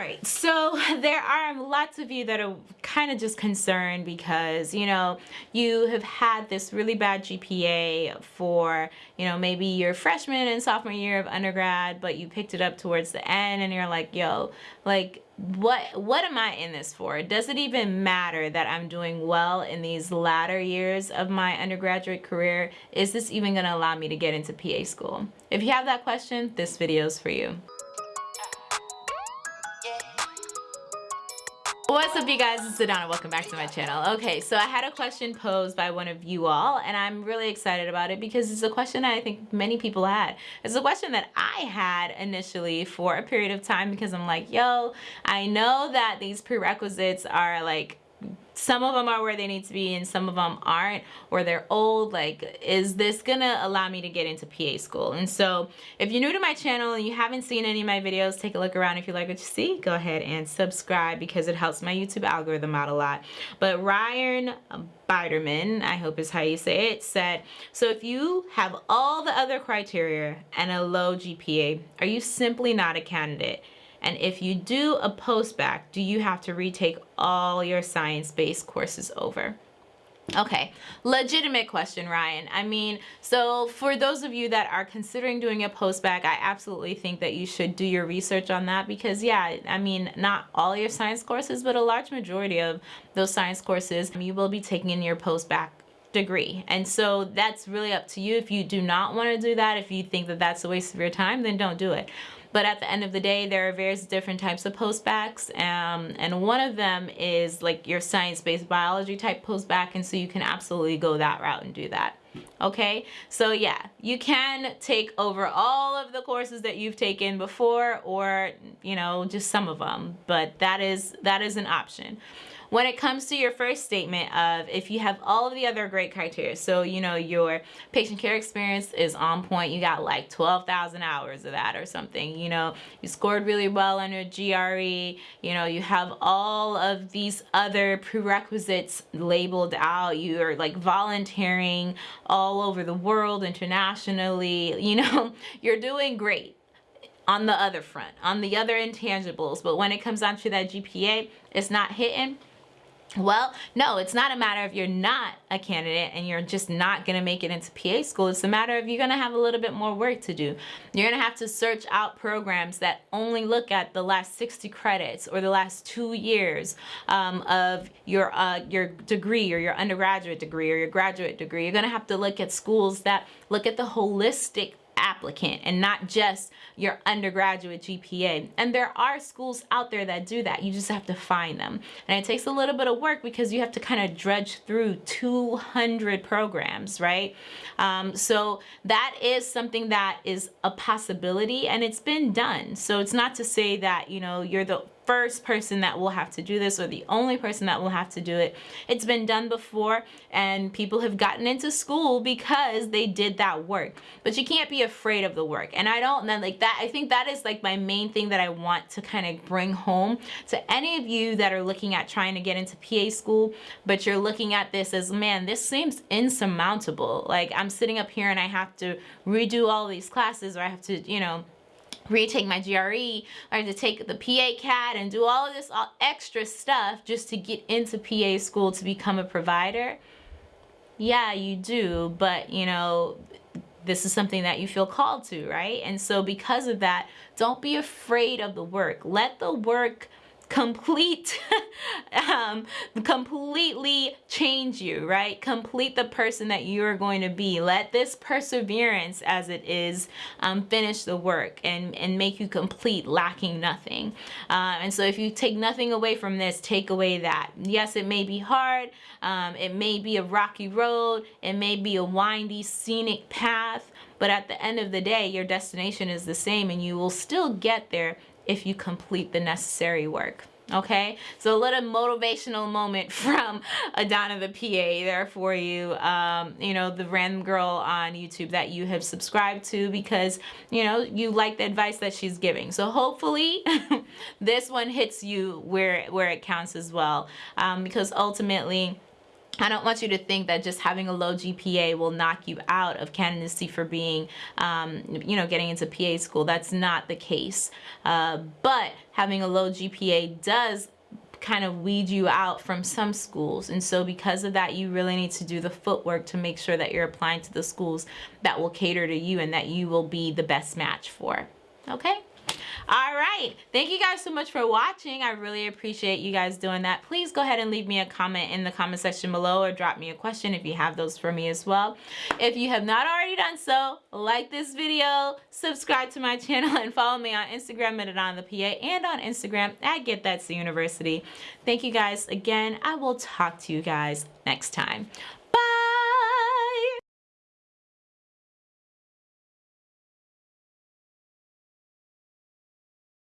right, so there are lots of you that are kind of just concerned because, you know, you have had this really bad GPA for, you know, maybe your freshman and sophomore year of undergrad, but you picked it up towards the end and you're like, yo, like, what what am I in this for? Does it even matter that I'm doing well in these latter years of my undergraduate career? Is this even going to allow me to get into PA school? If you have that question, this video is for you. What's up you guys, it's Adana, welcome back to my channel. Okay, so I had a question posed by one of you all and I'm really excited about it because it's a question that I think many people had. It's a question that I had initially for a period of time because I'm like, yo, I know that these prerequisites are like some of them are where they need to be and some of them aren't or they're old like is this gonna allow me to get into PA school? And so if you're new to my channel and you haven't seen any of my videos take a look around. If you like what you see go ahead and subscribe because it helps my YouTube algorithm out a lot. But Ryan Biderman I hope is how you say it said so if you have all the other criteria and a low GPA are you simply not a candidate and if you do a post-bac, do you have to retake all your science-based courses over? Okay, legitimate question, Ryan. I mean, so for those of you that are considering doing a post-bac, I absolutely think that you should do your research on that because yeah, I mean, not all your science courses, but a large majority of those science courses you will be taking in your post-bac degree and so that's really up to you if you do not want to do that if you think that that's a waste of your time then don't do it but at the end of the day, there are various different types of post-bacs. Um, and one of them is like your science-based biology type post-bac. And so you can absolutely go that route and do that. Okay, so yeah, you can take over all of the courses that you've taken before or, you know, just some of them, but that is that is an option. When it comes to your first statement of if you have all of the other great criteria, so you know your patient care experience is on point, you got like 12,000 hours of that or something, you know, you scored really well on your GRE, you know, you have all of these other prerequisites labeled out, you're like volunteering all over the world internationally, you know, you're doing great on the other front, on the other intangibles. But when it comes down to that GPA, it's not hitting well, no, it's not a matter of you're not a candidate and you're just not going to make it into PA school. It's a matter of you're going to have a little bit more work to do. You're going to have to search out programs that only look at the last 60 credits or the last two years um, of your, uh, your degree or your undergraduate degree or your graduate degree. You're going to have to look at schools that look at the holistic applicant and not just your undergraduate GPA. And there are schools out there that do that. You just have to find them. And it takes a little bit of work because you have to kind of dredge through 200 programs, right? Um, so that is something that is a possibility and it's been done. So it's not to say that, you know, you're the first person that will have to do this or the only person that will have to do it. It's been done before and people have gotten into school because they did that work. But you can't be afraid of the work. And I don't then like that I think that is like my main thing that I want to kind of bring home to any of you that are looking at trying to get into PA school, but you're looking at this as man, this seems insurmountable. Like I'm sitting up here and I have to redo all these classes or I have to, you know, retake my GRE or to take the PA CAT and do all of this all extra stuff just to get into PA school to become a provider. Yeah, you do, but you know, this is something that you feel called to, right? And so because of that, don't be afraid of the work. Let the work complete um, completely change you right? Complete the person that you're going to be. Let this perseverance as it is um, finish the work and and make you complete lacking nothing. Uh, and so if you take nothing away from this take away that. Yes it may be hard. Um, it may be a rocky road. It may be a windy scenic path. But at the end of the day your destination is the same and you will still get there if you complete the necessary work okay? So a little motivational moment from Adana the PA there for you. Um, you know the random girl on YouTube that you have subscribed to because you know you like the advice that she's giving. So hopefully this one hits you where where it counts as well. Um, because ultimately I don't want you to think that just having a low GPA will knock you out of candidacy for being, um, you know, getting into PA school. That's not the case. Uh, but having a low GPA does kind of weed you out from some schools. And so because of that, you really need to do the footwork to make sure that you're applying to the schools that will cater to you and that you will be the best match for. Okay? All right. Thank you guys so much for watching. I really appreciate you guys doing that. Please go ahead and leave me a comment in the comment section below or drop me a question if you have those for me as well. If you have not already done so, like this video, subscribe to my channel, and follow me on Instagram at on the PA and on Instagram at Get that's the University. Thank you guys again. I will talk to you guys next time.